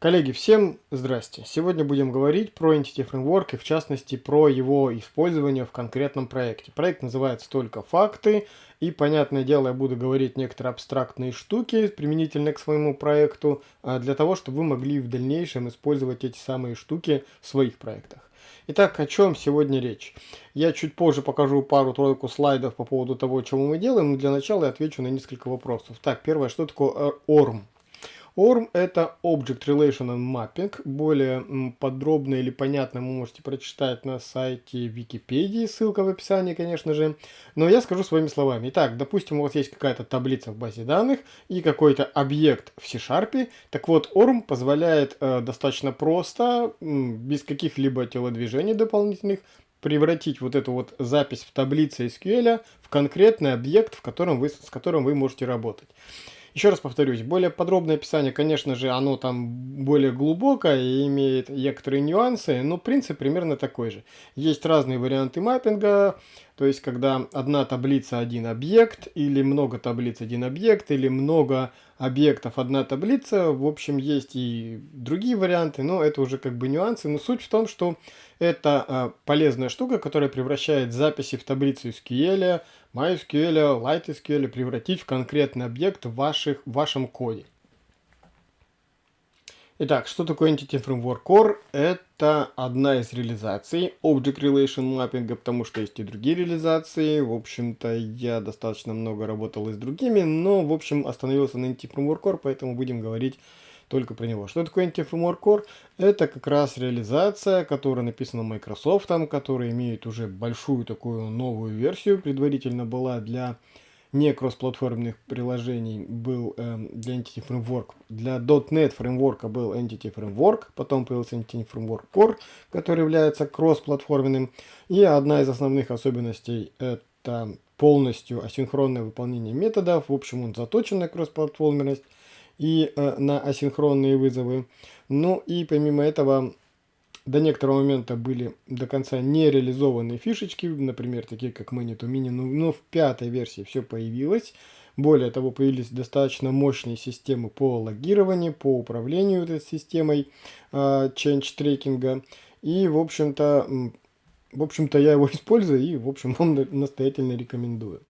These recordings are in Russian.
Коллеги, всем здрасте! Сегодня будем говорить про Entity Framework и в частности про его использование в конкретном проекте. Проект называется только «Факты» и, понятное дело, я буду говорить некоторые абстрактные штуки применительно к своему проекту, а, для того, чтобы вы могли в дальнейшем использовать эти самые штуки в своих проектах. Итак, о чем сегодня речь? Я чуть позже покажу пару-тройку слайдов по поводу того, чего мы делаем, но для начала я отвечу на несколько вопросов. Так, первое, что такое ORM? ORM это Object Relational Mapping. Более подробно или понятно вы можете прочитать на сайте Википедии, ссылка в описании, конечно же. Но я скажу своими словами. Итак, допустим, у вас есть какая-то таблица в базе данных и какой-то объект в C-Sharp. Так вот, ORM позволяет э, достаточно просто, без каких-либо телодвижений дополнительных, превратить вот эту вот запись в таблице SQL в конкретный объект, в котором вы, с которым вы можете работать. Еще раз повторюсь, более подробное описание, конечно же, оно там более глубокое и имеет некоторые нюансы, но принцип примерно такой же. Есть разные варианты маппинга, то есть когда одна таблица один объект, или много таблиц один объект, или много объектов одна таблица. В общем, есть и другие варианты, но это уже как бы нюансы. Но суть в том, что это а, полезная штука, которая превращает записи в таблицу SQL, MySQL, LightSQL превратить в конкретный объект в, ваших, в вашем коде. Итак, что такое Entity Framework Core? Это одна из реализаций Object Relation Mapping, потому что есть и другие реализации. В общем-то, я достаточно много работал и с другими, но, в общем, остановился на Entity Framework Core, поэтому будем говорить только про него. Что такое Framework Core? Это как раз реализация, которая написана Microsoft, которая имеет уже большую такую новую версию, предварительно была для не кроссплатформенных приложений был э, для Entity Framework. Для .NET фреймворка был Entity Framework, потом появился Entity Framework Core, который является кроссплатформенным. И одна из основных особенностей это полностью асинхронное выполнение методов. В общем, он заточен на кроссплатформенность и э, на асинхронные вызовы. Ну и помимо этого до некоторого момента были до конца не реализованные фишечки, например, такие как Many to Mini, но, но в пятой версии все появилось. Более того, появились достаточно мощные системы по логированию, по управлению этой системой э, change трекинга. И, в общем-то, в общем-то, я его использую и, в общем, вам настоятельно рекомендую.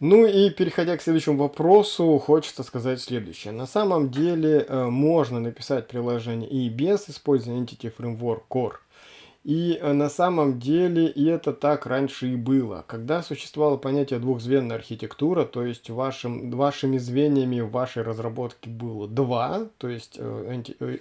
Ну и переходя к следующему вопросу, хочется сказать следующее. На самом деле э, можно написать приложение и без использования Entity Framework Core. И э, на самом деле и это так раньше и было. Когда существовало понятие двухзвенная архитектура, то есть вашим, вашими звеньями в вашей разработке было два, то есть э, э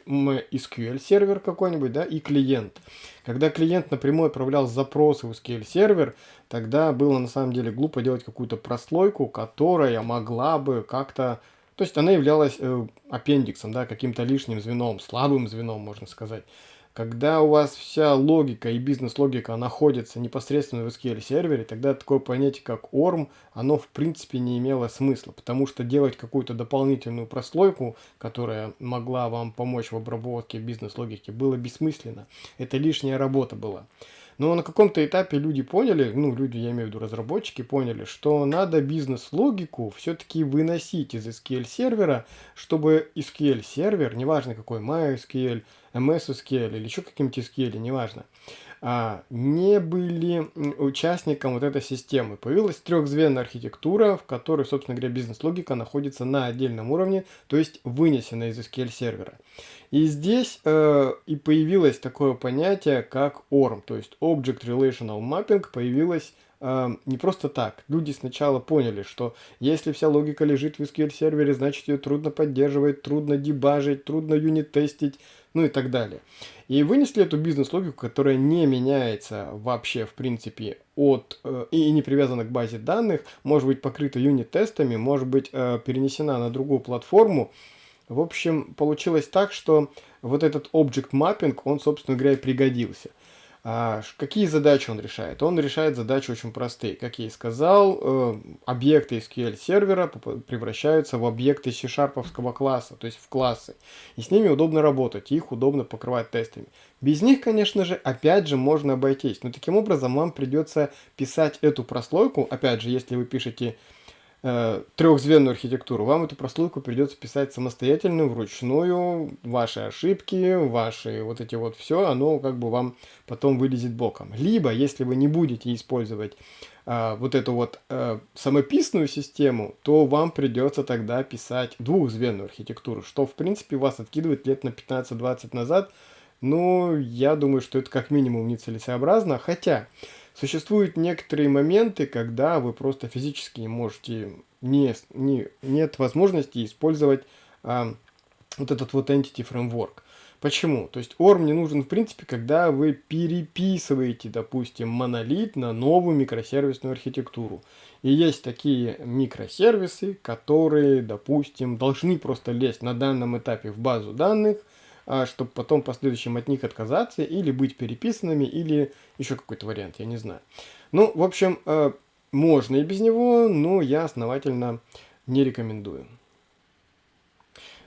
SQL сервер какой-нибудь, да, и клиент. Когда клиент напрямую отправлял запросы в SQL сервер, тогда было на самом деле глупо делать какую-то прослойку, которая могла бы как-то то есть она являлась э, аппендиксом, да, каким-то лишним звеном, слабым звеном, можно сказать. Когда у вас вся логика и бизнес-логика находится непосредственно в SQL сервере, тогда такое понятие как ORM, оно в принципе не имело смысла, потому что делать какую-то дополнительную прослойку, которая могла вам помочь в обработке бизнес-логики, было бессмысленно. Это лишняя работа была. Но на каком-то этапе люди поняли, ну люди, я имею в виду разработчики, поняли, что надо бизнес-логику все-таки выносить из SQL сервера, чтобы SQL сервер, неважно какой, MySQL, MS SQL или еще каким-то SQL, неважно, а, не были участником вот этой системы. Появилась трехзвенная архитектура, в которой, собственно говоря, бизнес-логика находится на отдельном уровне, то есть вынесена из SQL сервера. И здесь э, и появилось такое понятие, как ORM, то есть Object Relational Mapping появилось э, не просто так. Люди сначала поняли, что если вся логика лежит в SQL сервере, значит ее трудно поддерживать, трудно дебажить, трудно юнит-тестить, ну и так далее. И вынесли эту бизнес-логику, которая не меняется вообще, в принципе, от э, и не привязана к базе данных, может быть покрыта юнит-тестами, может быть э, перенесена на другую платформу, в общем, получилось так, что вот этот Object Mapping, он, собственно говоря, и пригодился. А, какие задачи он решает? Он решает задачи очень простые. Как я и сказал, э, объекты SQL сервера превращаются в объекты C-шарповского класса, то есть в классы. И с ними удобно работать, их удобно покрывать тестами. Без них, конечно же, опять же можно обойтись. Но таким образом вам придется писать эту прослойку, опять же, если вы пишете э, трехзвенную архитектуру, вам эту прослойку придется писать самостоятельно, вручную, ваши ошибки, ваши вот эти вот все, оно как бы вам потом вылезет боком. Либо, если вы не будете использовать э, вот эту вот э, самописную систему, то вам придется тогда писать двухзвенную архитектуру, что в принципе вас откидывает лет на 15-20 назад, но я думаю, что это как минимум нецелесообразно, хотя... Существуют некоторые моменты, когда вы просто физически не можете, не, не, нет возможности использовать а, вот этот вот Entity Framework. Почему? То есть ORM не нужен в принципе, когда вы переписываете, допустим, монолит на новую микросервисную архитектуру. И есть такие микросервисы, которые, допустим, должны просто лезть на данном этапе в базу данных, чтобы потом в последующем от них отказаться или быть переписанными, или еще какой-то вариант, я не знаю. Ну, в общем, э, можно и без него, но я основательно не рекомендую.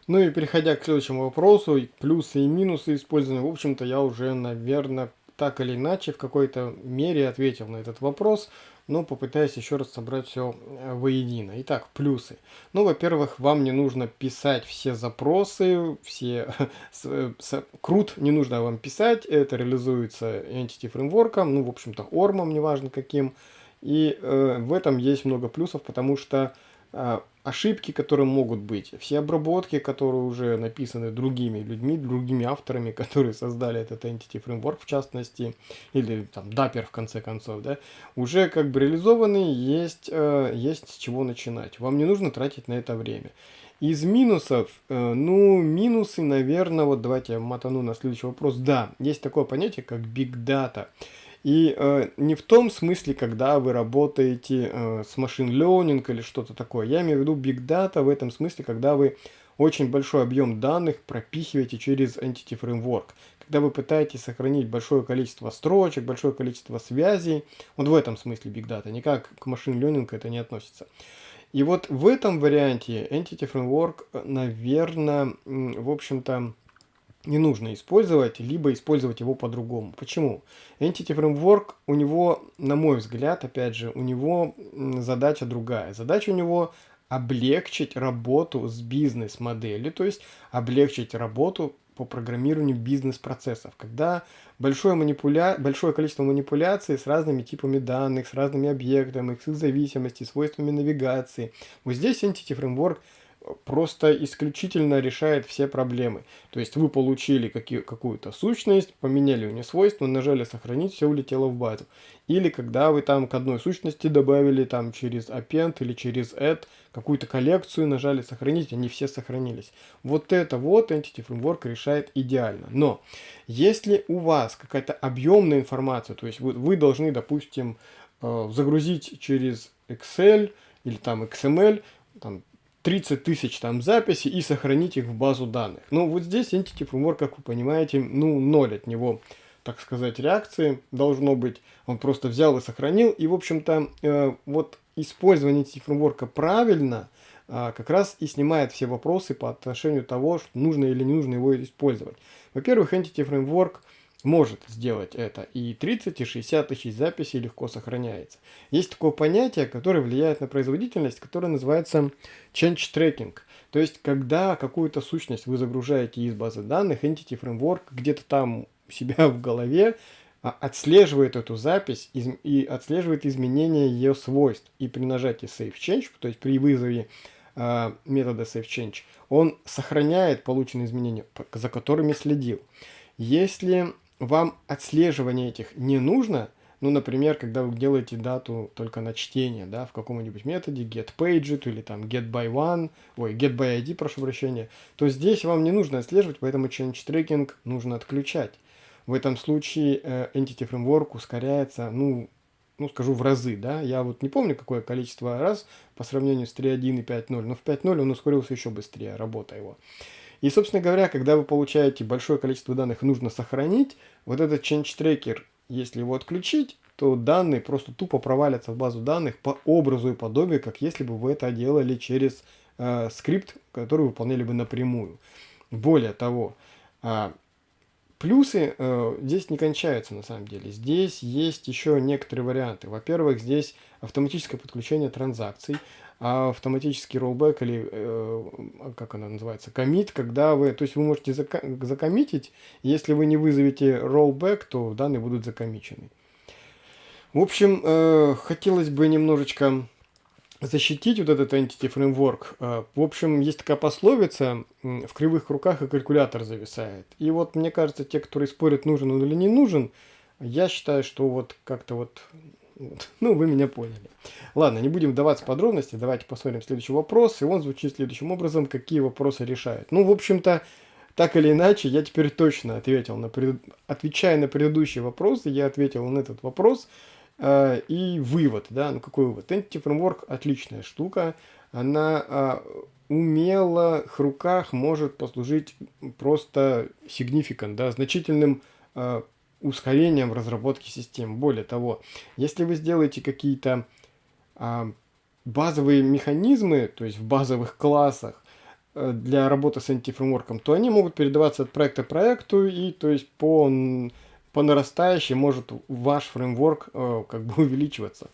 Ну и переходя к следующему вопросу, плюсы и минусы использования, в общем-то, я уже, наверное, так или иначе в какой-то мере ответил на этот вопрос но попытаюсь еще раз собрать все э, воедино. Итак, плюсы. Ну, во-первых, вам не нужно писать все запросы, все... Крут не нужно вам писать, это реализуется Entity Framework, ну, в общем-то, ормом, неважно каким. И э, в этом есть много плюсов, потому что ошибки, которые могут быть, все обработки, которые уже написаны другими людьми, другими авторами, которые создали этот Entity Framework в частности, или там Dapper в конце концов, да, уже как бы реализованы, есть, э, есть с чего начинать. Вам не нужно тратить на это время. Из минусов, э, ну, минусы, наверное, вот давайте я мотану на следующий вопрос. Да, есть такое понятие, как Big Data. И э, не в том смысле, когда вы работаете э, с машин learning или что-то такое. Я имею в виду big data в этом смысле, когда вы очень большой объем данных пропихиваете через Entity Framework. Когда вы пытаетесь сохранить большое количество строчек, большое количество связей. Вот в этом смысле Big Data. Никак к машин learning это не относится. И вот в этом варианте Entity Framework, э, наверное, в общем-то, не нужно использовать, либо использовать его по-другому. Почему? Entity Framework, у него, на мой взгляд, опять же, у него задача другая. Задача у него облегчить работу с бизнес-моделью, то есть облегчить работу по программированию бизнес-процессов, когда большое, манипуля... большое количество манипуляций с разными типами данных, с разными объектами, их зависимости, свойствами навигации. Вот здесь Entity Framework – просто исключительно решает все проблемы. То есть вы получили какую-то сущность, поменяли у нее свойства, нажали сохранить, все улетело в базу. Или когда вы там к одной сущности добавили там через append или через add какую-то коллекцию, нажали сохранить, они все сохранились. Вот это вот Entity Framework решает идеально. Но если у вас какая-то объемная информация, то есть вы, вы должны, допустим, э, загрузить через Excel или там XML, там 30 тысяч там записей и сохранить их в базу данных. Но вот здесь Entity Framework, как вы понимаете, ну, ноль от него, так сказать, реакции должно быть. Он просто взял и сохранил. И, в общем-то, э, вот использование Entity Framework правильно э, как раз и снимает все вопросы по отношению того, что нужно или не нужно его использовать. Во-первых, Entity Framework – может сделать это. И 30 и 60 тысяч записей легко сохраняется. Есть такое понятие, которое влияет на производительность, которое называется change tracking. То есть, когда какую-то сущность вы загружаете из базы данных, Entity Framework где-то там у себя в голове а, отслеживает эту запись и отслеживает изменения ее свойств. И при нажатии Save Change, то есть при вызове э, метода Save Change, он сохраняет полученные изменения, за которыми следил. Если вам отслеживание этих не нужно, ну, например, когда вы делаете дату только на чтение, да, в каком-нибудь методе getPaged или там getByOne, ой, getById, прошу прощения, то здесь вам не нужно отслеживать, поэтому change tracking нужно отключать. В этом случае э, Entity Framework ускоряется, ну, ну, скажу в разы, да, я вот не помню, какое количество раз по сравнению с 3.1 и 5.0, но в 5.0 он ускорился еще быстрее, работа его. И, собственно говоря, когда вы получаете большое количество данных нужно сохранить, вот этот change tracker, если его отключить, то данные просто тупо провалятся в базу данных по образу и подобию, как если бы вы это делали через э, скрипт, который выполняли бы напрямую. Более того, э, Плюсы э, здесь не кончаются на самом деле. Здесь есть еще некоторые варианты. Во-первых, здесь автоматическое подключение транзакций, а автоматический rollback или э, как она называется, комит, когда вы, то есть вы можете зака закоммитить, если вы не вызовете rollback, то данные будут закомичены. В общем, э, хотелось бы немножечко защитить вот этот Entity Framework. Э, в общем, есть такая пословица, в кривых руках и калькулятор зависает. И вот мне кажется, те, которые спорят, нужен он или не нужен, я считаю, что вот как-то вот, ну, вы меня поняли. Ладно, не будем вдаваться в подробности, давайте посмотрим следующий вопрос. И он звучит следующим образом, какие вопросы решают. Ну, в общем-то, так или иначе, я теперь точно ответил на пред... отвечая на предыдущие вопросы, я ответил на этот вопрос. Э, и вывод, да, ну какой вывод? Entity Framework отличная штука, она а, умелых руках может послужить просто significant, да, значительным а, ускорением в разработке систем. Более того, если вы сделаете какие-то а, базовые механизмы, то есть в базовых классах, э, для работы с Framework, то они могут передаваться от проекта к проекту, и то есть по по нарастающей может ваш фреймворк э, как бы увеличиваться.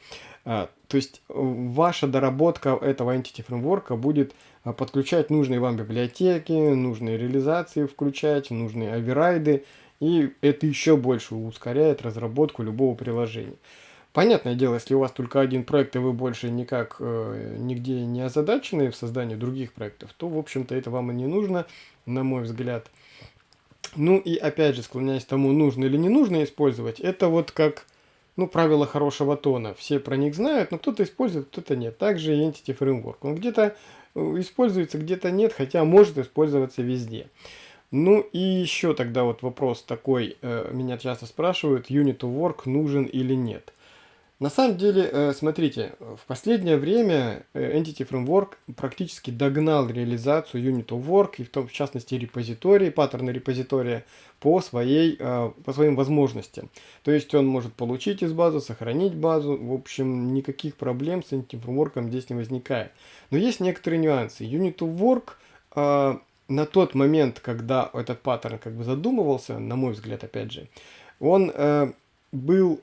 А, то есть э, ваша доработка этого entity фреймворка будет э, подключать нужные вам библиотеки, нужные реализации включать, нужные оверрайды, и это еще больше ускоряет разработку любого приложения. Понятное дело, если у вас только один проект, и вы больше никак э, нигде не озадачены в создании других проектов, то, в общем-то, это вам и не нужно, на мой взгляд. Ну и опять же, склоняясь к тому, нужно или не нужно использовать, это вот как, ну, правило хорошего тона. Все про них знают, но кто-то использует, кто-то нет. Также и Entity Framework. Он где-то э, используется, где-то нет, хотя может использоваться везде. Ну и еще тогда вот вопрос такой, э, меня часто спрашивают, Unit of Work нужен или нет. На самом деле, э, смотрите, в последнее время э, Entity Framework практически догнал реализацию Unit of Work, и в, том, в частности репозитории, паттерны репозитория по, своей, по своим возможностям. То есть он может получить из базы, сохранить базу, в общем, никаких проблем с Entity Framework здесь не возникает. Но есть некоторые нюансы. Unit of Work на тот момент, когда этот паттерн как бы задумывался, на мой взгляд, опять же, он был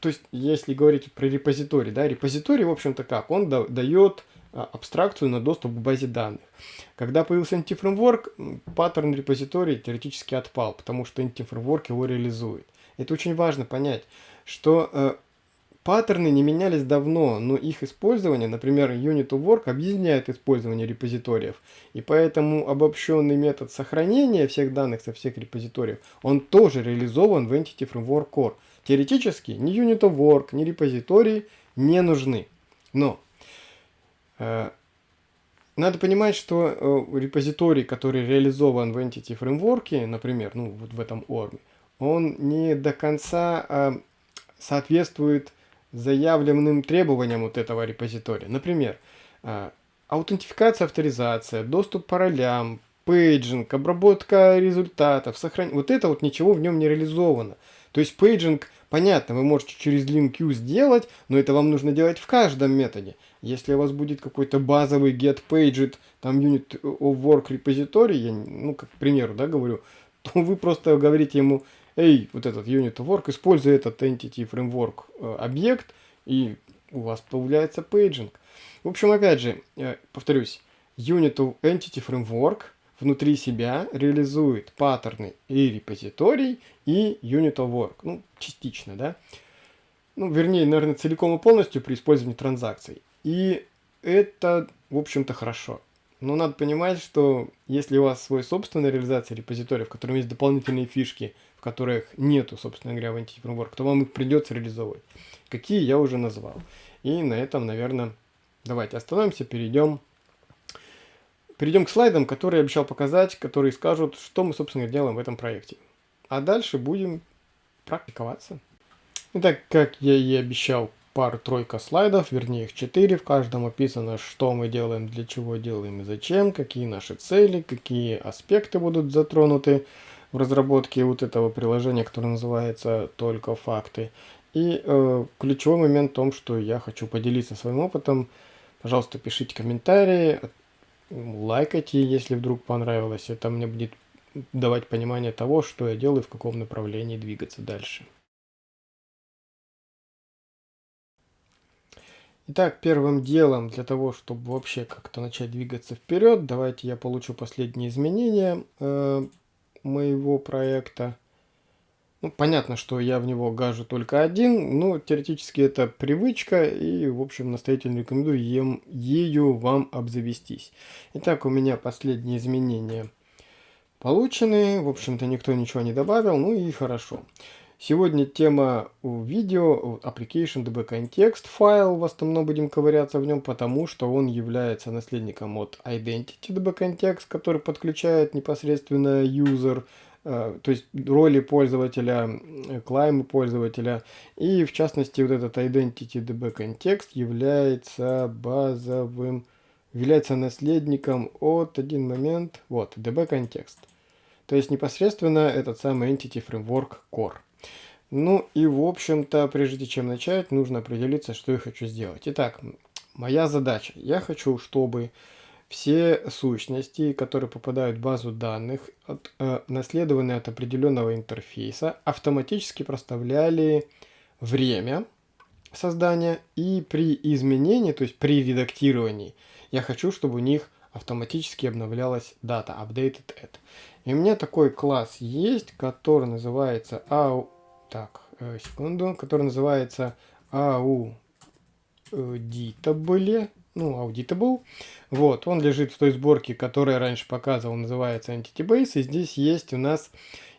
то есть, если говорить про репозиторий, да, репозиторий, в общем-то, как? Он да, дает а, абстракцию на доступ к базе данных. Когда появился NT-фреймворк, паттерн репозиторий теоретически отпал, потому что NT-фреймворк его реализует. Это очень важно понять, что э, паттерны не менялись давно, но их использование, например, Unit of Work объединяет использование репозиториев. И поэтому обобщенный метод сохранения всех данных со всех репозиториев, он тоже реализован в Entity Framework Core. Теоретически ни Unit of Work, ни репозитории не нужны. Но э, надо понимать, что э, репозиторий, который реализован в Entity Framework, например, ну вот в этом ORM, он не до конца э, соответствует заявленным требованиям вот этого репозитория. Например, э, аутентификация, авторизация, доступ по ролям, paging, обработка результатов, сохранение. Вот это вот ничего в нем не реализовано. То есть paging, понятно, вы можете через LINQ сделать, но это вам нужно делать в каждом методе. Если у вас будет какой-то базовый get paged, там unit of work repository, я, ну, как к примеру, да, говорю, то вы просто говорите ему, эй, вот этот unit of work, используй этот entity framework э, объект, и у вас появляется paging. В общем, опять же, э, повторюсь, unit entity framework – внутри себя реализует паттерны и репозиторий, и unit work. Ну, частично, да? Ну, вернее, наверное, целиком и полностью при использовании транзакций. И это, в общем-то, хорошо. Но надо понимать, что если у вас свой собственная реализация репозитория, в котором есть дополнительные фишки, в которых нету, собственно говоря, в Entity то вам их придется реализовывать. Какие я уже назвал. И на этом, наверное, давайте остановимся, перейдем Перейдем к слайдам, которые я обещал показать, которые скажут, что мы, собственно, делаем в этом проекте. А дальше будем практиковаться. Итак, как я и обещал, пару-тройка слайдов, вернее их четыре. В каждом описано, что мы делаем, для чего делаем и зачем, какие наши цели, какие аспекты будут затронуты в разработке вот этого приложения, которое называется «Только факты». И э, ключевой момент в том, что я хочу поделиться своим опытом. Пожалуйста, пишите комментарии, лайкайте, если вдруг понравилось. Это мне будет давать понимание того, что я делаю, в каком направлении двигаться дальше. Итак, первым делом для того, чтобы вообще как-то начать двигаться вперед, давайте я получу последние изменения э, моего проекта. Ну, понятно, что я в него гажу только один, но теоретически это привычка, и, в общем, настоятельно рекомендую ем, ею вам обзавестись. Итак, у меня последние изменения получены, в общем-то, никто ничего не добавил, ну и хорошо. Сегодня тема видео application db context файл, в основном будем ковыряться в нем, потому что он является наследником от identity db context, который подключает непосредственно user, э, то есть роли пользователя, клаймы пользователя. И в частности вот этот identity db context является базовым, является наследником от один момент, вот, db context. То есть непосредственно этот самый entity framework core. Ну и в общем-то, прежде чем начать, нужно определиться, что я хочу сделать. Итак, моя задача. Я хочу, чтобы все сущности, которые попадают в базу данных, от, э, наследованные от определенного интерфейса, автоматически проставляли время создания и при изменении, то есть при редактировании, я хочу, чтобы у них автоматически обновлялась дата, updated at. И у меня такой класс есть, который называется так, э, секунду, который называется auditable, ну, auditable. Вот, он лежит в той сборке, которую я раньше показывал, называется Entity Base, и здесь есть у нас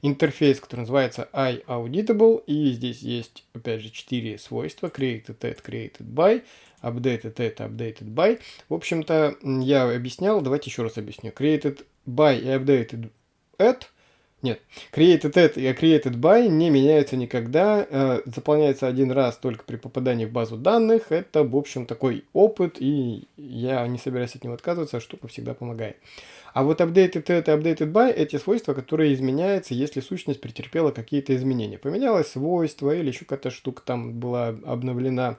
интерфейс, который называется iAuditable, и здесь есть, опять же, четыре свойства, created at, created by, updated at, updated by. В общем-то, я объяснял, давайте еще раз объясню. Created by и updated at – нет, created at и created by не меняются никогда, э, заполняется один раз только при попадании в базу данных. Это, в общем, такой опыт, и я не собираюсь от него отказываться, штука всегда помогает. А вот updated at и updated by эти свойства, которые изменяются, если сущность претерпела какие-то изменения. Поменялось свойство или еще какая-то штука там была обновлена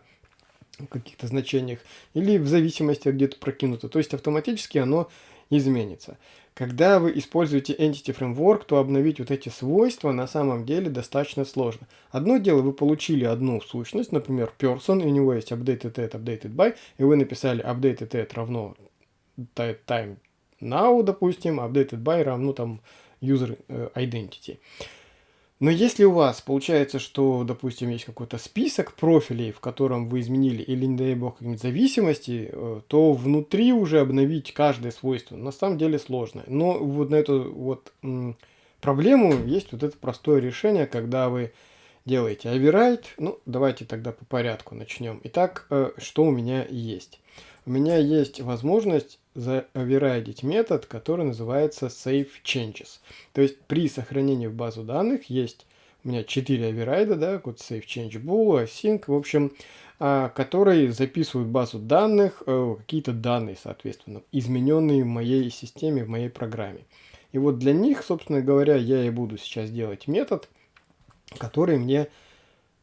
в каких-то значениях, или в зависимости где-то прокинуто. То есть автоматически оно изменится. Когда вы используете Entity Framework, то обновить вот эти свойства на самом деле достаточно сложно. Одно дело, вы получили одну сущность, например, person, и у него есть updated at, updated by, и вы написали updated at равно time now, допустим, updated by равно там user э, identity. Но если у вас получается, что, допустим, есть какой-то список профилей, в котором вы изменили или, не дай бог, какие-нибудь зависимости, э, то внутри уже обновить каждое свойство на самом деле сложно. Но вот на эту вот проблему есть вот это простое решение, когда вы делаете override. Ну, давайте тогда по порядку начнем. Итак, э, что у меня есть? У меня есть возможность заоверайдить метод, который называется save changes. То есть при сохранении в базу данных есть у меня 4 оверрайда, да, вот save change bool, async, в общем, а, которые записывают в базу данных э, какие-то данные, соответственно, измененные в моей системе, в моей программе. И вот для них, собственно говоря, я и буду сейчас делать метод, который мне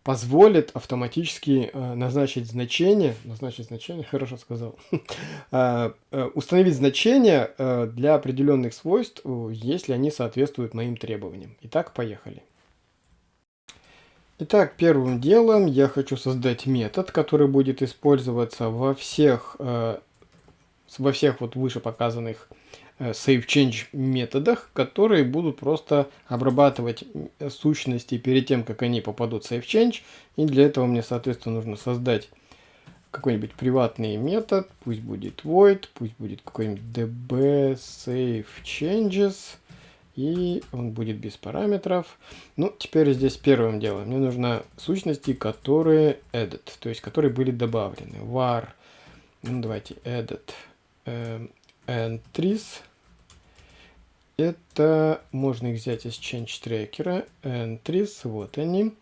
позволит автоматически э, назначить значение, назначить значение, хорошо сказал, э, э, установить значение для определенных свойств, если они соответствуют моим требованиям. Итак, поехали. Итак, первым делом я хочу создать метод, который будет использоваться во всех, во всех вот выше показанных SaveChange методах, которые будут просто обрабатывать сущности перед тем, как они попадут в SaveChange. И для этого мне, соответственно, нужно создать какой-нибудь приватный метод, пусть будет void, пусть будет какой-нибудь db changes, и он будет без параметров. Ну, теперь здесь первым делом мне нужно сущности, которые edit, то есть которые были добавлены. var, ну давайте edit э, entries, это можно их взять из change tracker, entries, вот они,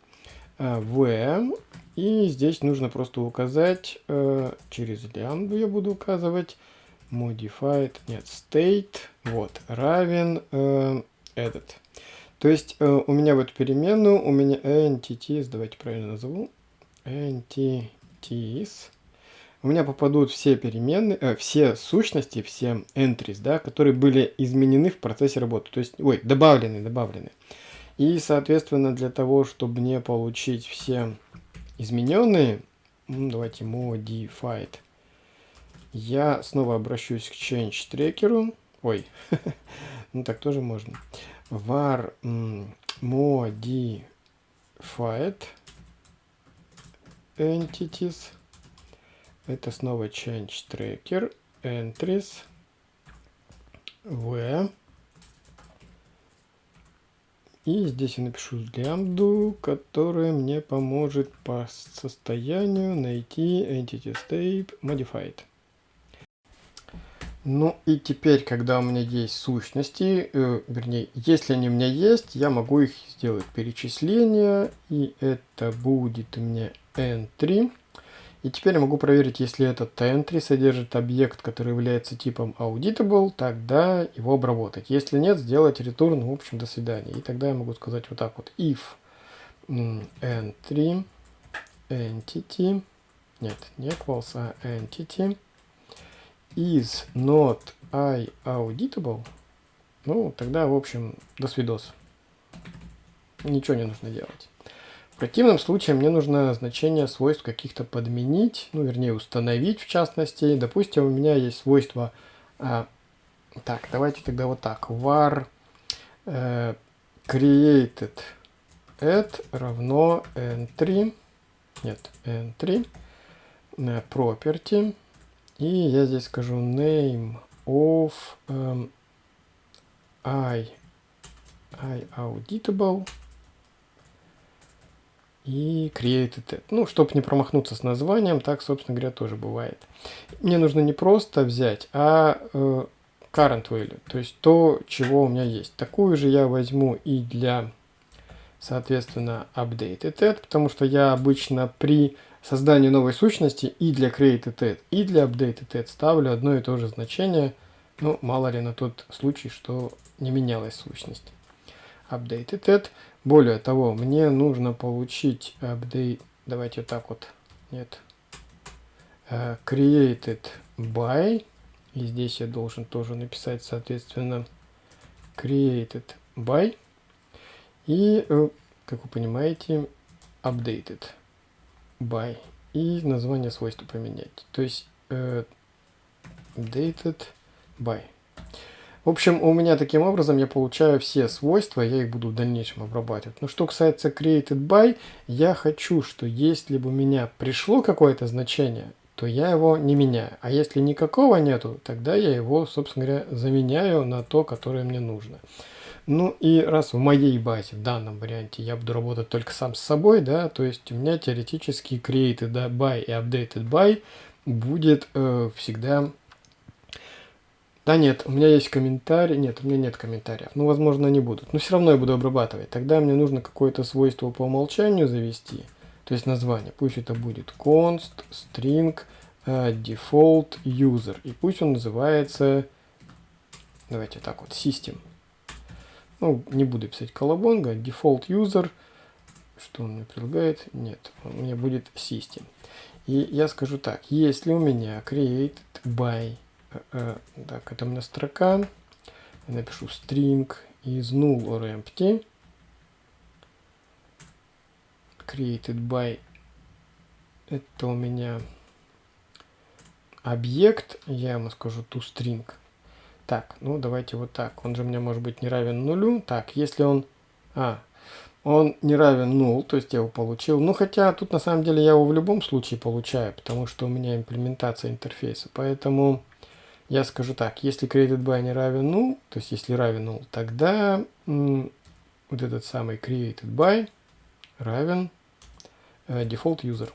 v, и здесь нужно просто указать, э, через лямбду я буду указывать, modified, нет, state, вот, равен э, этот. То есть э, у меня в эту переменную, у меня entities, давайте правильно назову, entities, у меня попадут все переменные, э, все сущности, все entries, да, которые были изменены в процессе работы. То есть, ой, добавлены, добавлены. И, соответственно, для того, чтобы мне получить все измененные, ну, давайте modified, я снова обращусь к change трекеру. Ой, ну так тоже можно. var modified entities. Это снова change tracker entries v. И здесь я напишу лямбду, которая мне поможет по состоянию найти entity state modified. Ну и теперь, когда у меня есть сущности, э, вернее, если они у меня есть, я могу их сделать перечисление, и это будет у меня entry. И теперь я могу проверить, если этот entry содержит объект, который является типом auditable, тогда его обработать. Если нет, сделать return, в общем, до свидания. И тогда я могу сказать вот так вот, if entry entity, нет, не equals, а entity, is not I auditable, ну, тогда, в общем, до свидос. Ничего не нужно делать. В противном случае мне нужно значение свойств каких-то подменить, ну, вернее, установить в частности. Допустим, у меня есть свойство... А, так, давайте тогда вот так. var э, created add равно entry, нет, entry, э, property, и я здесь скажу name of um, I, I auditable и created. Ну, чтобы не промахнуться с названием, так, собственно говоря, тоже бывает. Мне нужно не просто взять, а э, current value, то есть то, чего у меня есть. Такую же я возьму и для, соответственно, updated it, потому что я обычно при созданию новой сущности и для created и для updated ставлю одно и то же значение. Ну, мало ли на тот случай, что не менялась сущность. Updated Более того, мне нужно получить update, давайте так вот, нет, uh, created by, и здесь я должен тоже написать, соответственно, created by, и, э, как вы понимаете, updated by и название свойства поменять. То есть э, dated by. В общем, у меня таким образом я получаю все свойства, я их буду в дальнейшем обрабатывать. Но что касается created by, я хочу, что если бы у меня пришло какое-то значение, то я его не меняю. А если никакого нету, тогда я его, собственно говоря, заменяю на то, которое мне нужно. Ну и раз в моей базе, в данном варианте, я буду работать только сам с собой, да, то есть у меня теоретически created by и updated by будет э, всегда... Да нет, у меня есть комментарий, нет, у меня нет комментариев, ну возможно они будут, но все равно я буду обрабатывать. Тогда мне нужно какое-то свойство по умолчанию завести, то есть название, пусть это будет const string uh, default user, и пусть он называется, давайте так вот, system. Ну, не буду писать колобонга. Default user. Что он мне предлагает? Нет, у меня будет system. И я скажу так. Если у меня created by... Э, э, так, это у меня строка. Я напишу string is null or empty. Created by... Это у меня объект. Я ему скажу toString. Так, ну давайте вот так. Он же мне может быть не равен нулю. Так, если он... А, он не равен нул, то есть я его получил. Ну, хотя тут на самом деле я его в любом случае получаю, потому что у меня имплементация интерфейса. Поэтому я скажу так, если created by не равен нул, то есть если равен нул, тогда вот этот самый created by равен э, default user.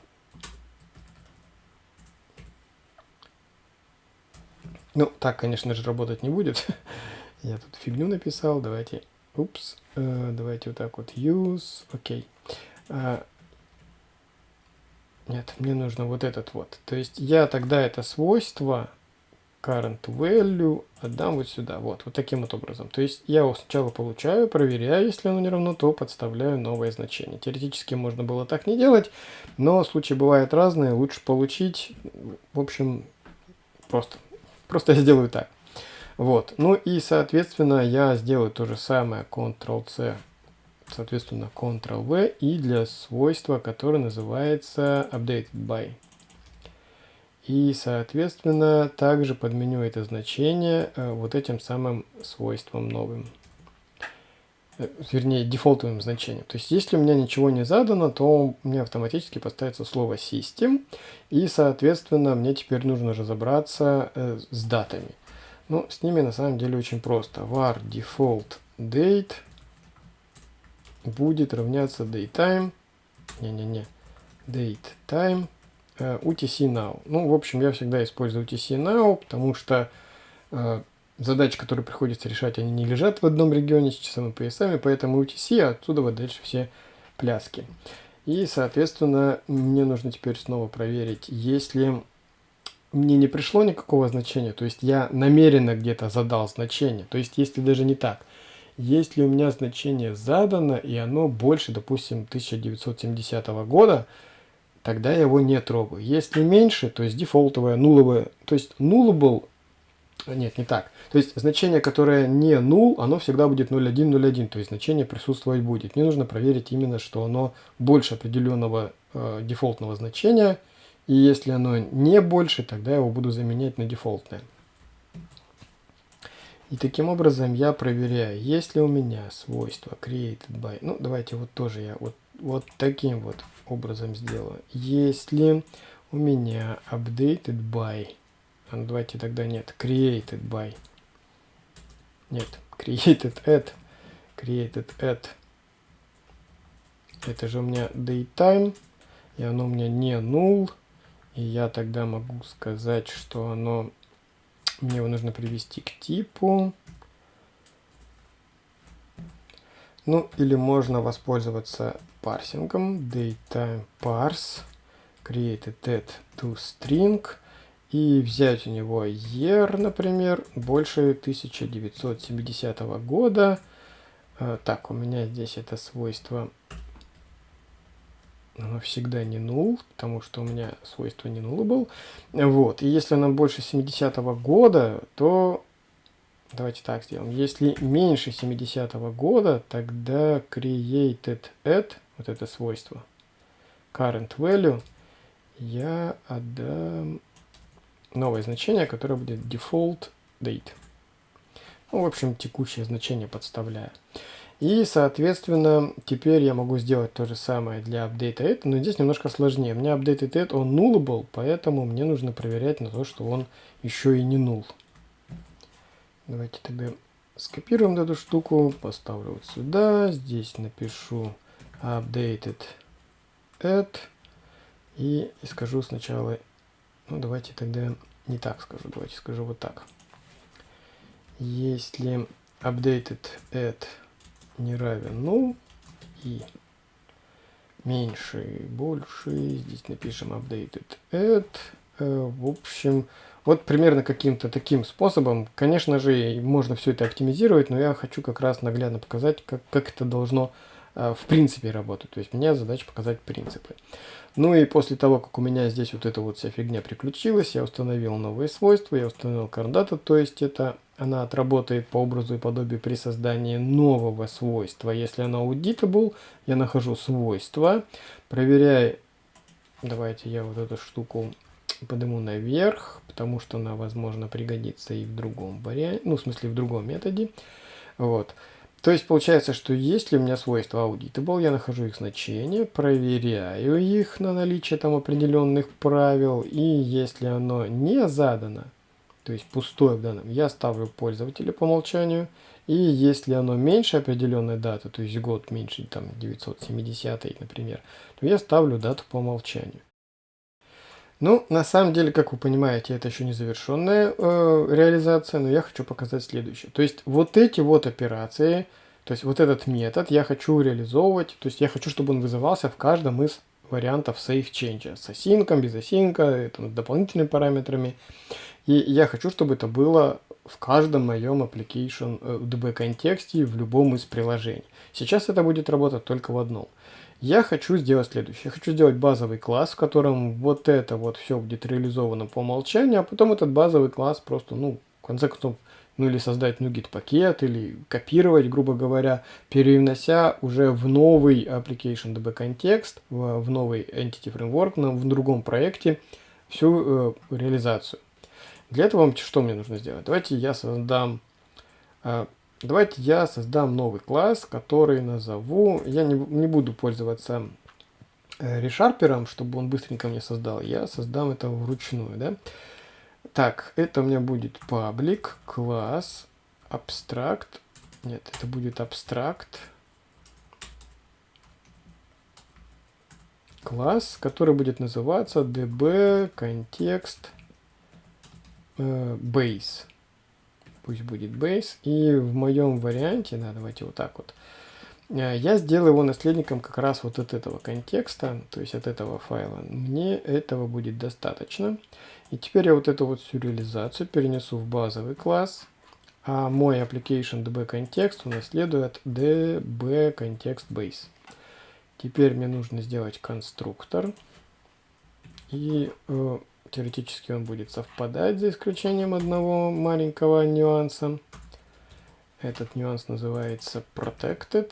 Ну, так, конечно же, работать не будет. Я тут фигню написал. Давайте, упс, э, давайте вот так вот use, окей. Okay. нет, мне нужно вот этот вот. То есть я тогда это свойство current value отдам вот сюда, вот, вот таким вот образом. То есть я его сначала получаю, проверяю, если оно не равно, то подставляю новое значение. Теоретически можно было так не делать, но случаи бывают разные, лучше получить, в общем, просто, просто я сделаю так. Вот, ну и, соответственно, я сделаю то же самое, Ctrl-C, соответственно, Ctrl-V, и для свойства, которое называется updated by. И, соответственно, также подменю это значение э, вот этим самым свойством новым. Э, вернее, дефолтовым значением. То есть, если у меня ничего не задано, то меня автоматически поставится слово system. И, соответственно, мне теперь нужно разобраться э, с датами. Ну, с ними на самом деле очень просто. var default date будет равняться datetime. Не-не-не. Datetime Э, UTC Now. Ну, в общем, я всегда использую UTC Now, потому что э, задачи, которые приходится решать, они не лежат в одном регионе с часовыми поясами, поэтому UTC, а оттуда вот дальше все пляски. И, соответственно, мне нужно теперь снова проверить, если мне не пришло никакого значения, то есть я намеренно где-то задал значение, то есть если даже не так, если у меня значение задано, и оно больше, допустим, 1970 года, тогда я его не трогаю. Если меньше, то есть дефолтовое, нуловое, то есть nullable, нет, не так. То есть значение, которое не null, оно всегда будет 0.1.0.1, то есть значение присутствовать будет. Мне нужно проверить именно, что оно больше определенного э, дефолтного значения, и если оно не больше, тогда я его буду заменять на дефолтное. И таким образом я проверяю, есть ли у меня свойство created by. Ну, давайте вот тоже я вот, вот таким вот образом сделаю. Если у меня updated by, а ну, давайте тогда нет, created by, нет, created at, created at, это же у меня datetime, и оно у меня не null, и я тогда могу сказать, что оно, мне его нужно привести к типу, Ну, или можно воспользоваться парсингом datetime parse created at toString и взять у него year, например, больше 1970 года. Э, так, у меня здесь это свойство оно всегда не null, потому что у меня свойство не null был. Вот, и если оно больше 70 -го года, то Давайте так сделаем. Если меньше 70-го года, тогда created at, вот это свойство, current value, я отдам новое значение, которое будет default date. Ну, в общем, текущее значение подставляю. И, соответственно, теперь я могу сделать то же самое для update at, но здесь немножко сложнее. У меня updated at, он nullable, поэтому мне нужно проверять на то, что он еще и не null. Давайте тогда скопируем эту штуку, поставлю вот сюда, здесь напишу updated add и скажу сначала, ну давайте тогда не так скажу, давайте скажу вот так. Если updated add не равен ну и меньше и больше, здесь напишем updated add, э, в общем, вот примерно каким-то таким способом, конечно же, можно все это оптимизировать, но я хочу как раз наглядно показать, как, как это должно э, в принципе работать. То есть меня задача показать принципы. Ну и после того, как у меня здесь вот эта вот вся фигня приключилась, я установил новые свойства, я установил CarData, то есть это она отработает по образу и подобию при создании нового свойства. Если она auditable, я нахожу свойство, проверяю, давайте я вот эту штуку подниму наверх, потому что она, возможно, пригодится и в другом варианте, ну, в смысле, в другом методе. Вот. То есть получается, что если у меня свойства auditable, я нахожу их значение, проверяю их на наличие там определенных правил, и если оно не задано, то есть пустое в данном, я ставлю пользователя по умолчанию, и если оно меньше определенной даты, то есть год меньше, там 970, например, то я ставлю дату по умолчанию. Ну, на самом деле, как вы понимаете, это еще не завершенная э, реализация, но я хочу показать следующее. То есть вот эти вот операции, то есть вот этот метод я хочу реализовывать, то есть я хочу, чтобы он вызывался в каждом из вариантов save change. С осинком, без осинка, это, с дополнительными параметрами. И я хочу, чтобы это было в каждом моем application э, DB контексте в любом из приложений. Сейчас это будет работать только в одном. Я хочу сделать следующее. Я хочу сделать базовый класс, в котором вот это вот все будет реализовано по умолчанию, а потом этот базовый класс просто, ну, в конце концов, ну или создать NuGet пакет, или копировать, грубо говоря, перенося уже в новый application DB контекст, в, в новый entity framework, на, в другом проекте всю э, реализацию. Для этого что мне нужно сделать? Давайте я создам, э, давайте я создам новый класс, который назову, я не, не буду пользоваться э, решарпером, чтобы он быстренько мне создал, я создам это вручную, да. Так, это у меня будет public, класс, abstract. Нет, это будет abstract. Класс, который будет называться db э, base. Пусть будет base. И в моем варианте, да, давайте вот так вот. Э, я сделаю его наследником как раз вот от этого контекста, то есть от этого файла. Мне этого будет достаточно. И теперь я вот эту вот всю перенесу в базовый класс, а мой application db контекст унаследует db контекст base. Теперь мне нужно сделать конструктор. И э, теоретически он будет совпадать, за исключением одного маленького нюанса. Этот нюанс называется protected.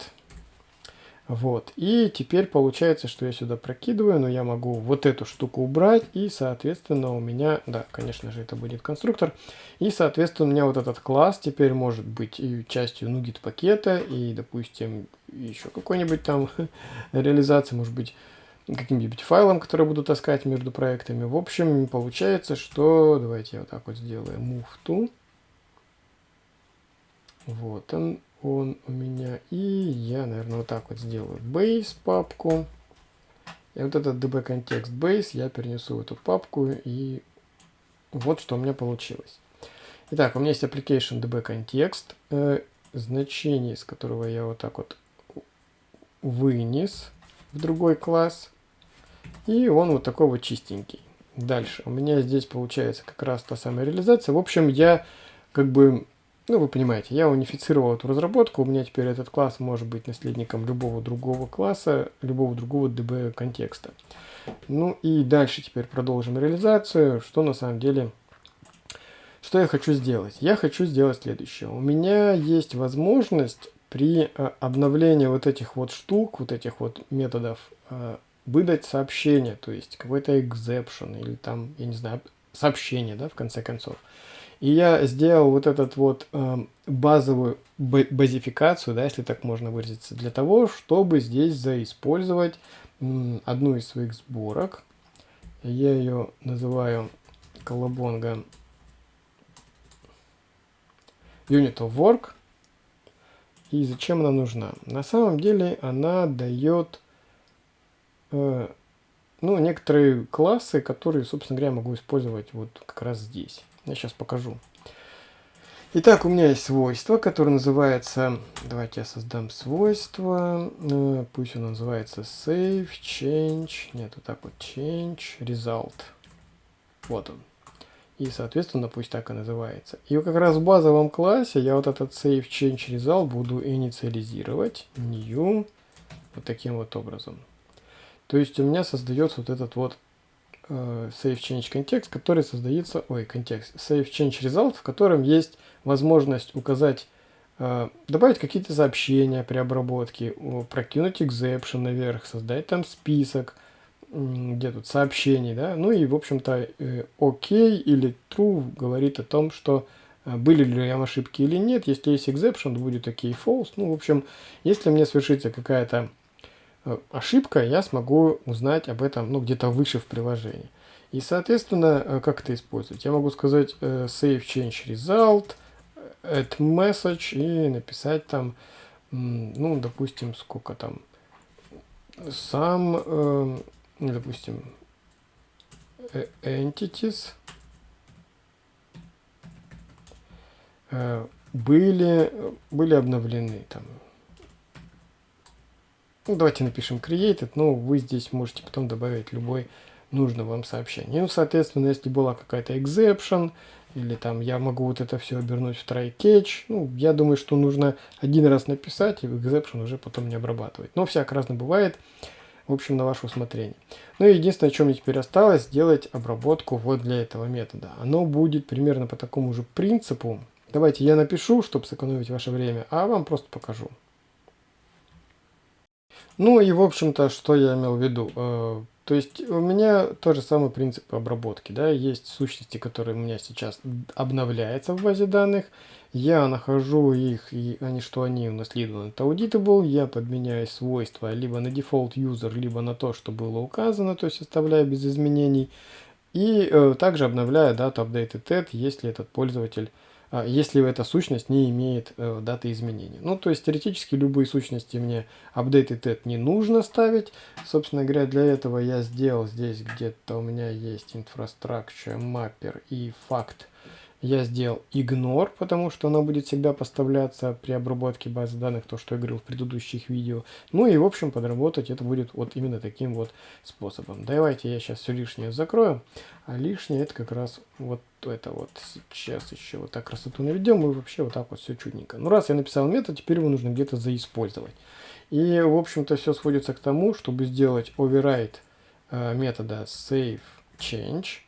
Вот. И теперь получается, что я сюда прокидываю, но я могу вот эту штуку убрать, и, соответственно, у меня, да, конечно же, это будет конструктор, и, соответственно, у меня вот этот класс теперь может быть и частью NuGet пакета, и, допустим, еще какой-нибудь там реализации, может быть, каким-нибудь файлом, который буду таскать между проектами. В общем, получается, что, давайте я вот так вот сделаю, move to, вот он, он у меня. И я, наверное, вот так вот сделаю base папку. И вот этот db контекст base я перенесу в эту папку. И вот что у меня получилось. Итак, у меня есть application db контекст. Э, значение, из которого я вот так вот вынес в другой класс. И он вот такой вот чистенький. Дальше. У меня здесь получается как раз та самая реализация. В общем, я как бы ну, вы понимаете, я унифицировал эту разработку, у меня теперь этот класс может быть наследником любого другого класса, любого другого DB контекста. Ну и дальше теперь продолжим реализацию, что на самом деле, что я хочу сделать. Я хочу сделать следующее. У меня есть возможность при э, обновлении вот этих вот штук, вот этих вот методов, э, выдать сообщение, то есть какой-то exception или там, я не знаю, сообщение, да, в конце концов. И я сделал вот этот вот э, базовую базификацию, да, если так можно выразиться, для того, чтобы здесь заиспользовать э, одну из своих сборок. Я ее называю колобонга Unit of Work. И зачем она нужна? На самом деле она дает э, ну, некоторые классы, которые, собственно говоря, могу использовать вот как раз здесь. Я сейчас покажу. Итак, у меня есть свойство, которое называется... Давайте я создам свойство. Э, пусть оно называется save, change. Нет, вот так вот change, result. Вот он. И, соответственно, пусть так и называется. И как раз в базовом классе я вот этот save, change, result буду инициализировать. New. Вот таким вот образом. То есть у меня создается вот этот вот Э, save change context, который создается, ой, контекст, save change result, в котором есть возможность указать, э, добавить какие-то сообщения при обработке, прокинуть exception наверх, создать там список, где тут сообщений, да, ну и, в общем-то, э, OK или true говорит о том, что были ли там ошибки или нет, если есть exception, будет OK false, ну, в общем, если мне свершится какая-то Э, ошибка, я смогу узнать об этом ну, где-то выше в приложении. И, соответственно, э, как это использовать? Я могу сказать э, save change result, add message и написать там, ну, допустим, сколько там, сам, допустим, entities были, были обновлены там ну, давайте напишем created, но вы здесь можете потом добавить любой нужный вам сообщение. Ну, соответственно, если была какая-то exception, или там я могу вот это все обернуть в try catch. Ну, я думаю, что нужно один раз написать и exception уже потом не обрабатывать. Но всяко разно бывает. В общем, на ваше усмотрение. Ну и единственное, что мне теперь осталось, сделать обработку вот для этого метода. Оно будет примерно по такому же принципу. Давайте я напишу, чтобы сэкономить ваше время, а вам просто покажу. Ну и в общем-то, что я имел в виду. Э, то есть у меня тот же самый принцип обработки. Да? Есть сущности, которые у меня сейчас обновляются в базе данных. Я нахожу их, и они, что они унаследованы от auditable. Я подменяю свойства либо на default user, либо на то, что было указано, то есть оставляю без изменений. И э, также обновляю дату updated если этот пользователь а, если эта сущность не имеет э, даты изменения. Ну, то есть теоретически любые сущности мне updated не нужно ставить. Собственно говоря, для этого я сделал здесь где-то у меня есть infrastructure mapper и факт я сделал ignore, потому что она будет всегда поставляться при обработке базы данных, то, что я говорил в предыдущих видео. Ну и, в общем, подработать это будет вот именно таким вот способом. Давайте я сейчас все лишнее закрою, а лишнее это как раз вот это вот. Сейчас еще вот так красоту наведем и вообще вот так вот все чудненько. Ну, раз я написал метод, теперь его нужно где-то заиспользовать. И, в общем-то, все сводится к тому, чтобы сделать override э, метода save change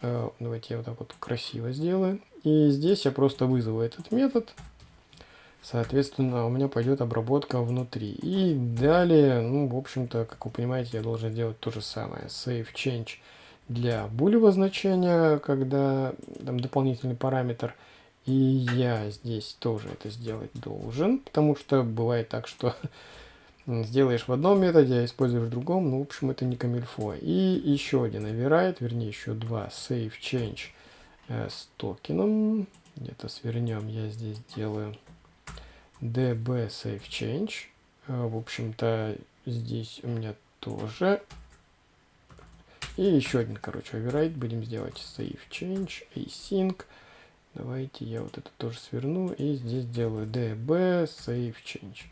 давайте я вот так вот красиво сделаю. И здесь я просто вызову этот метод. Соответственно, у меня пойдет обработка внутри. И далее, ну, в общем-то, как вы понимаете, я должен делать то же самое. Save change для булевого значения, когда там дополнительный параметр. И я здесь тоже это сделать должен, потому что бывает так, что сделаешь в одном методе, а используешь в другом, ну, в общем, это не камильфо. И еще один override, вернее, еще два save change э, с токеном. Где-то свернем, я здесь делаю db save change. Э, в общем-то, здесь у меня тоже. И еще один, короче, override будем сделать save change async. Давайте я вот это тоже сверну и здесь делаю db save change.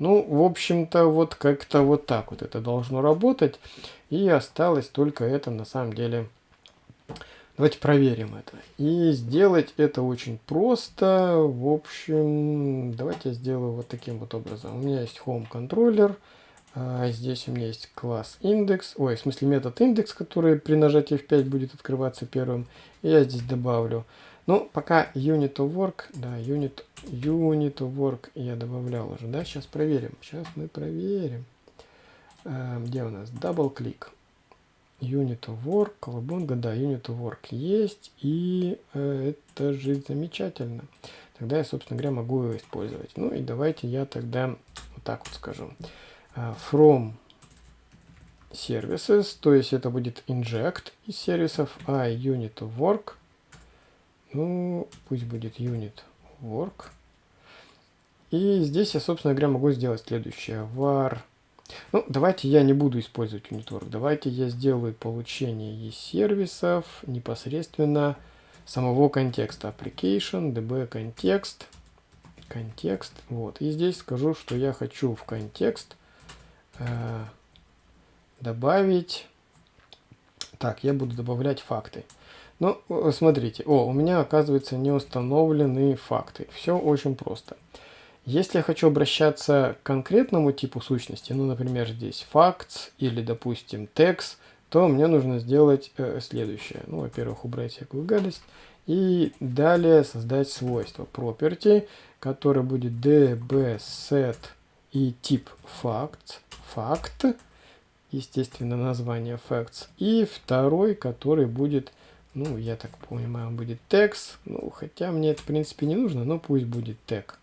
Ну, в общем-то, вот как-то вот так вот это должно работать. И осталось только это на самом деле. Давайте проверим это. И сделать это очень просто. В общем, давайте я сделаю вот таким вот образом. У меня есть home контроллер. А здесь у меня есть класс индекс. Ой, в смысле метод индекс, который при нажатии F5 будет открываться первым. И я здесь добавлю ну, пока unit of work, да, unit, unit of work я добавлял уже, да, сейчас проверим, сейчас мы проверим. Э, где у нас? Double click. Unit of work, колобонга, да, unit of work есть, и э, это же замечательно. Тогда я, собственно говоря, могу его использовать. Ну и давайте я тогда вот так вот скажу. Uh, from services, то есть это будет inject из сервисов, а unit of work ну, пусть будет unit work. И здесь я, собственно говоря, могу сделать следующее. var. Ну, давайте я не буду использовать unit work. Давайте я сделаю получение из сервисов непосредственно самого контекста. Application, db контекст. Контекст. Вот. И здесь скажу, что я хочу в контекст э, добавить... Так, я буду добавлять факты. Ну, смотрите, о, у меня оказывается не установлены факты. Все очень просто. Если я хочу обращаться к конкретному типу сущности, ну, например, здесь facts или, допустим, text, то мне нужно сделать э, следующее. Ну, во-первых, убрать всякую гадость. И далее создать свойство property, которое будет dbset и тип facts, fact, естественно, название facts. И второй, который будет ну, я так понимаю, будет текст. Ну, хотя мне это, в принципе, не нужно, но пусть будет тег.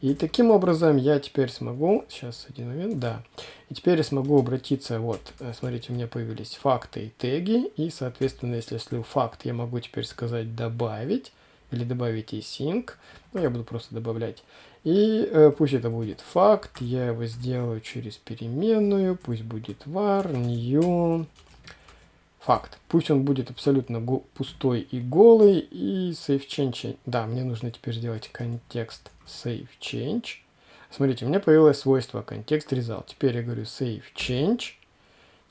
И таким образом я теперь смогу, сейчас один момент, да, и теперь я смогу обратиться, вот, э, смотрите, у меня появились факты и теги, и, соответственно, если я слил факт, я могу теперь сказать добавить, или добавить async, ну, я буду просто добавлять. И э, пусть это будет факт, я его сделаю через переменную, пусть будет var, new, факт. Пусть он будет абсолютно пустой и голый. И save change. Да, мне нужно теперь сделать контекст save change. Смотрите, у меня появилось свойство контекст result. Теперь я говорю save change.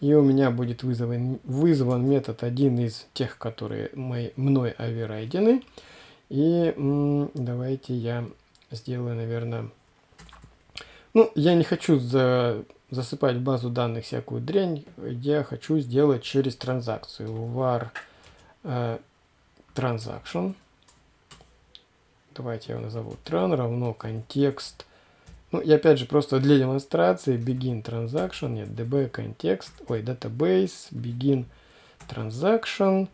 И у меня будет вызван, вызван метод один из тех, которые мои, мной оверрайдены. И давайте я сделаю, наверное... Ну, я не хочу за, засыпать в базу данных всякую дрянь. Я хочу сделать через транзакцию. var э, transaction. Давайте я его назову tran равно контекст ну, и опять же, просто для демонстрации begin transaction, нет, db контекст, ой, database, begin transaction,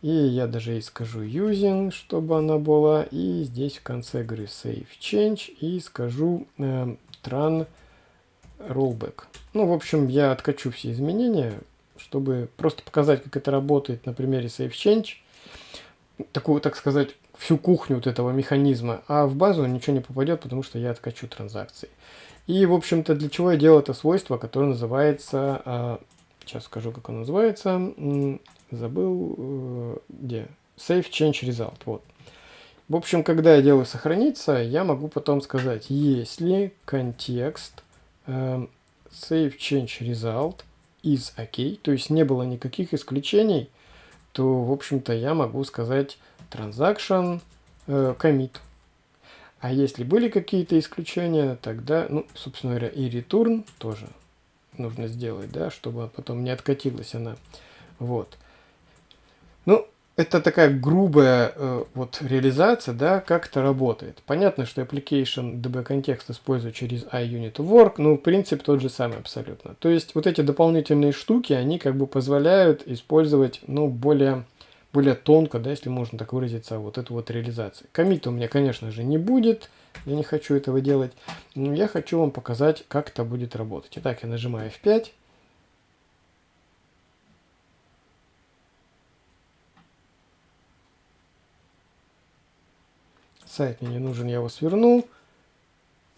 и я даже и скажу using, чтобы она была, и здесь в конце говорю save change, и скажу э, tran rollback. Ну, в общем, я откачу все изменения, чтобы просто показать, как это работает на примере save change, такую, так сказать, всю кухню вот этого механизма, а в базу ничего не попадет, потому что я откачу транзакции. И, в общем-то, для чего я делал это свойство, которое называется, э, сейчас скажу, как оно называется, забыл, э, где, save change result, вот. В общем, когда я делаю сохраниться, я могу потом сказать, если контекст save change result is ok, то есть не было никаких исключений, то, в общем-то, я могу сказать transaction э, commit. А если были какие-то исключения, тогда, ну, собственно говоря, и return тоже нужно сделать, да, чтобы потом не откатилась она. Вот. Ну, это такая грубая э, вот реализация, да, как это работает. Понятно, что application DB контекст использует через iUnit но принцип тот же самый абсолютно. То есть вот эти дополнительные штуки, они как бы позволяют использовать, ну, более, более тонко, да, если можно так выразиться, вот эту вот реализацию. Комита у меня, конечно же, не будет, я не хочу этого делать, но я хочу вам показать, как это будет работать. Итак, я нажимаю F5, Сайт мне не нужен, я его свернул.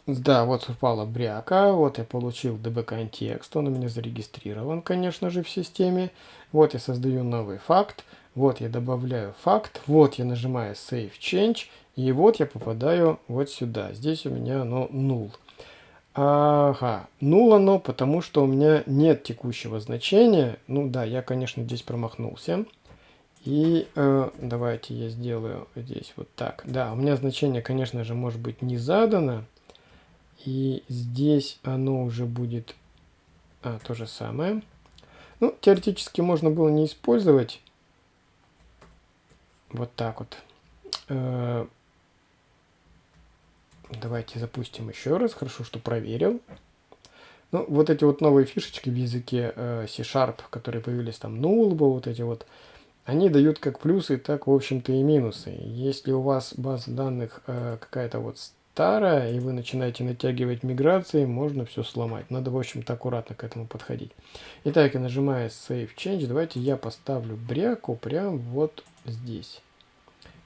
Да, вот упала бряка, вот я получил DB контекст, он у меня зарегистрирован, конечно же, в системе. Вот я создаю новый факт, вот я добавляю факт, вот я нажимаю Save Change, и вот я попадаю вот сюда. Здесь у меня оно null. Ага, null оно, потому что у меня нет текущего значения. Ну да, я, конечно, здесь промахнулся. И э, давайте я сделаю здесь вот так. Да, у меня значение, конечно же, может быть не задано. И здесь оно уже будет а, то же самое. Ну, теоретически можно было не использовать. Вот так вот. Э, давайте запустим еще раз. Хорошо, что проверил. Ну, вот эти вот новые фишечки в языке э, C-Sharp, которые появились там, null, вот эти вот они дают как плюсы, так, в общем-то, и минусы. Если у вас база данных э, какая-то вот старая, и вы начинаете натягивать миграции, можно все сломать. Надо, в общем-то, аккуратно к этому подходить. Итак, я нажимаю Save Change. Давайте я поставлю бряку прямо вот здесь.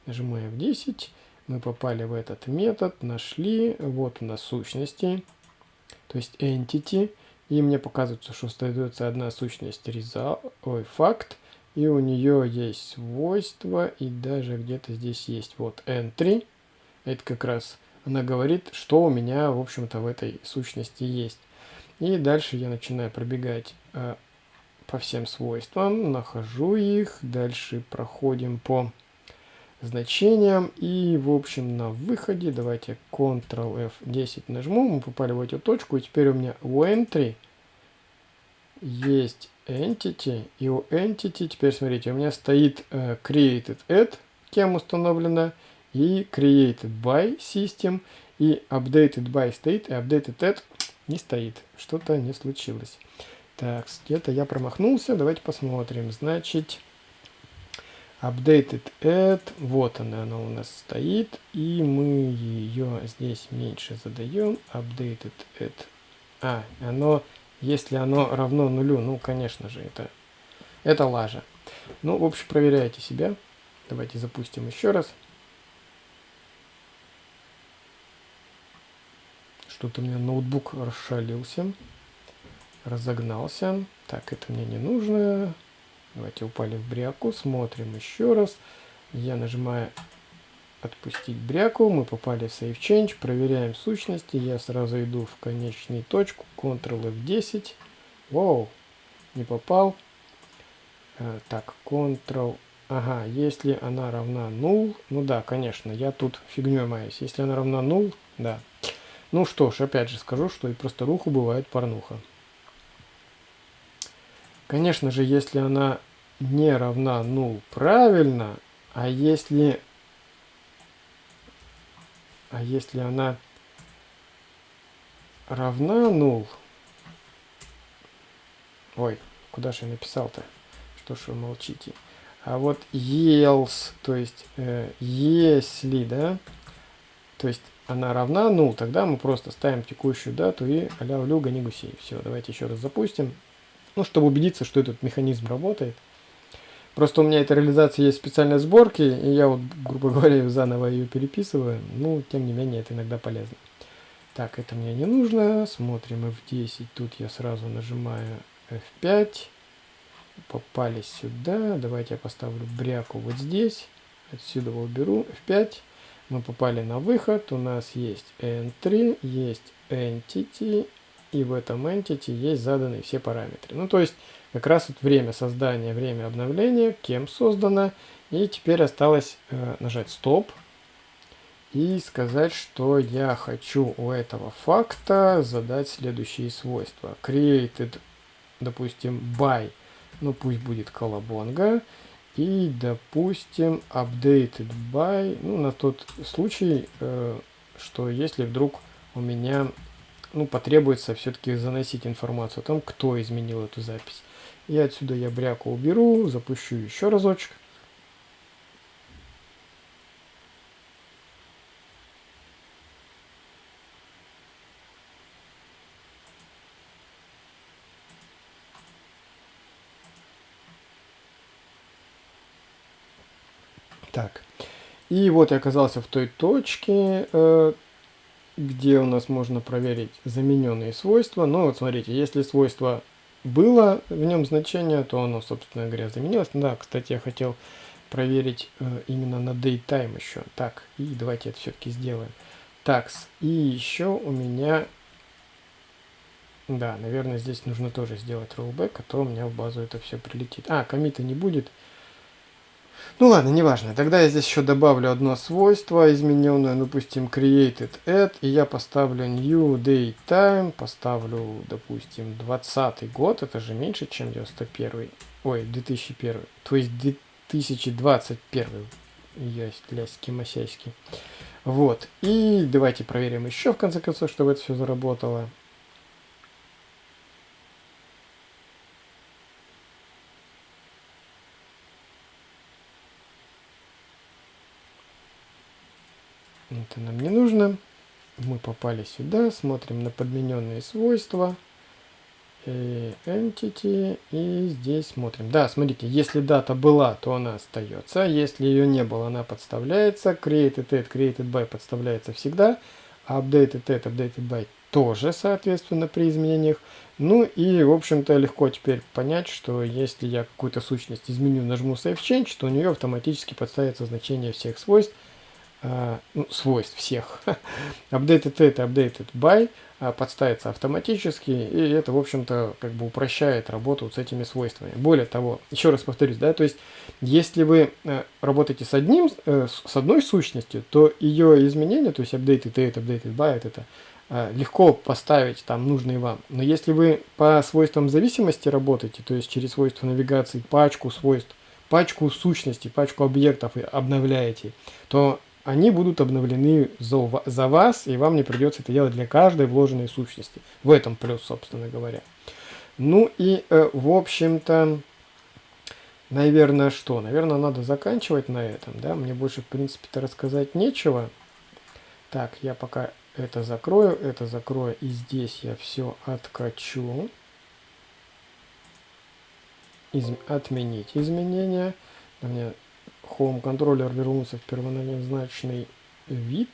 Нажимаем 10. Мы попали в этот метод, нашли. Вот у нас сущности, то есть entity. И мне показывается, что остается одна сущность result, ой, факт и у нее есть свойства, и даже где-то здесь есть вот entry. Это как раз она говорит, что у меня, в общем-то, в этой сущности есть. И дальше я начинаю пробегать э, по всем свойствам, нахожу их, дальше проходим по значениям и в общем на выходе давайте Ctrl F10 нажму, мы попали в эту точку и теперь у меня у entry есть entity, и у entity, теперь смотрите, у меня стоит uh, created at, кем установлена, и created by system, и updated by стоит, и updated at не стоит. Что-то не случилось. Так, где-то я промахнулся, давайте посмотрим. Значит, updated at, вот она, она у нас стоит, и мы ее здесь меньше задаем, updated at, а, оно если оно равно нулю, ну, конечно же, это, это лажа. Ну, в общем, проверяйте себя. Давайте запустим еще раз. Что-то у меня ноутбук расшалился. Разогнался. Так, это мне не нужно. Давайте упали в бряку. Смотрим еще раз. Я нажимаю отпустить бряку. Мы попали в Save Change. Проверяем сущности. Я сразу иду в конечную точку. Ctrl F10. Вау. не попал. Э, так, Ctrl. Ага, если она равна null, ну да, конечно, я тут фигней маюсь. Если она равна null, да. Ну что ж, опять же скажу, что и просто руху бывает порнуха. Конечно же, если она не равна null, правильно, а если... А если она равна null... Ой, куда же я написал-то? Что ж вы молчите? А вот else, то есть э, если, да, то есть она равна, ну, тогда мы просто ставим текущую дату и аля люга не гусей. Все, давайте еще раз запустим. Ну, чтобы убедиться, что этот механизм работает. Просто у меня эта реализация есть в специальной сборке, и я вот, грубо говоря, заново ее переписываю. Ну, тем не менее, это иногда полезно. Так, это мне не нужно. Смотрим F10. Тут я сразу нажимаю F5. Попали сюда. Давайте я поставлю бряку вот здесь. Отсюда уберу F5 мы попали на выход, у нас есть N3, есть Entity, и в этом Entity есть заданные все параметры. Ну, то есть, как раз вот время создания, время обновления, кем создано, и теперь осталось э, нажать Стоп и сказать, что я хочу у этого факта задать следующие свойства. Created, допустим, by, ну пусть будет колобонга, и, допустим, updated by, ну, на тот случай, э, что если вдруг у меня, ну, потребуется все-таки заносить информацию о том, кто изменил эту запись. И отсюда я бряку уберу, запущу еще разочек. Так, и вот я оказался в той точке, э, где у нас можно проверить замененные свойства. Ну вот смотрите, если свойство было в нем значение, то оно, собственно говоря, заменилось. Да, кстати, я хотел проверить э, именно на datetime еще. Так, и давайте это все-таки сделаем. Так, и еще у меня... Да, наверное, здесь нужно тоже сделать rollback, а то у меня в базу это все прилетит. А, комита не будет. Ну ладно, неважно. Тогда я здесь еще добавлю одно свойство измененное, допустим, created add, и я поставлю new date time, поставлю, допустим, 20 год, это же меньше, чем 91, ой, 2001, то есть 2021, есть ляськи масяськи. Вот, и давайте проверим еще, в конце концов, чтобы это все заработало. Это нам не нужно. Мы попали сюда, смотрим на подмененные свойства. И entity. И здесь смотрим. Да, смотрите, если дата была, то она остается. Если ее не было, она подставляется. Created at, created by подставляется всегда. Updated at, updated by тоже, соответственно, при изменениях. Ну и, в общем-то, легко теперь понять, что если я какую-то сущность изменю, нажму Save Change, то у нее автоматически подставится значение всех свойств а, ну, свойств всех. updated это updated by а, подставится автоматически, и это, в общем-то, как бы упрощает работу с этими свойствами. Более того, еще раз повторюсь, да, то есть, если вы э, работаете с, одним, э, с одной сущностью, то ее изменения, то есть updated date, updated by, это э, легко поставить там нужные вам. Но если вы по свойствам зависимости работаете, то есть через свойства навигации пачку свойств, пачку сущностей, пачку объектов обновляете, то они будут обновлены за, за вас, и вам не придется это делать для каждой вложенной сущности. В этом плюс, собственно говоря. Ну и, э, в общем-то, наверное, что? Наверное, надо заканчивать на этом, да? Мне больше, в принципе-то, рассказать нечего. Так, я пока это закрою, это закрою, и здесь я все откачу. Из... Отменить изменения. У меня Home контроллер вернулся в первоначальный вид.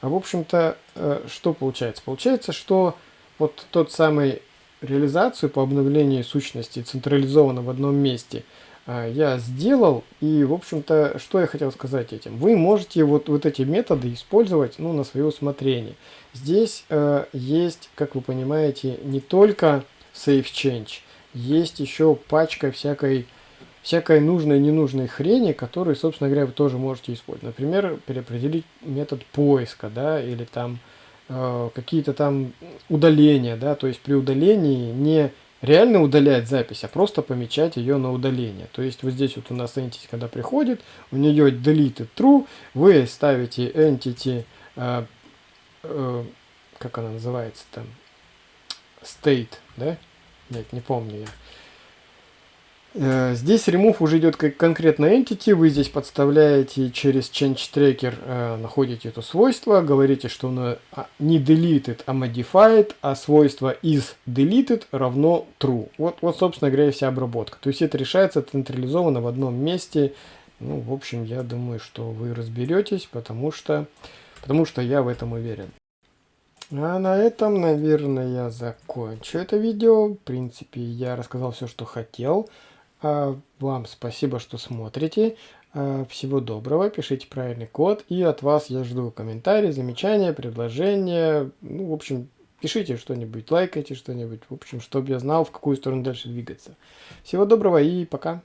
А в общем-то, э, что получается? Получается, что вот тот самый реализацию по обновлению сущности централизованно в одном месте э, я сделал. И, в общем-то, что я хотел сказать этим? Вы можете вот, вот эти методы использовать ну, на свое усмотрение. Здесь э, есть, как вы понимаете, не только save change, есть еще пачка всякой, всякой нужной и ненужной хрени, которые, собственно говоря, вы тоже можете использовать. Например, переопределить метод поиска, да, или там э, какие-то там удаления, да, то есть при удалении не реально удалять запись, а просто помечать ее на удаление. То есть вот здесь вот у нас entity, когда приходит, у нее deleted true, вы ставите entity, э, э, как она называется там, state, да? Нет, не помню я. Э, здесь remove уже идет как конкретно entity, вы здесь подставляете через change tracker, э, находите это свойство, говорите, что оно а, не deleted, а modified, а свойство is deleted равно true. Вот, вот собственно говоря, вся обработка. То есть это решается централизованно в одном месте. Ну, в общем, я думаю, что вы разберетесь, потому что, потому что я в этом уверен. А на этом, наверное, я закончу это видео. В принципе, я рассказал все, что хотел. А вам спасибо, что смотрите. А, всего доброго, пишите правильный код. И от вас я жду комментарии, замечания, предложения. Ну, в общем, пишите что-нибудь, лайкайте что-нибудь. В общем, чтобы я знал, в какую сторону дальше двигаться. Всего доброго и пока.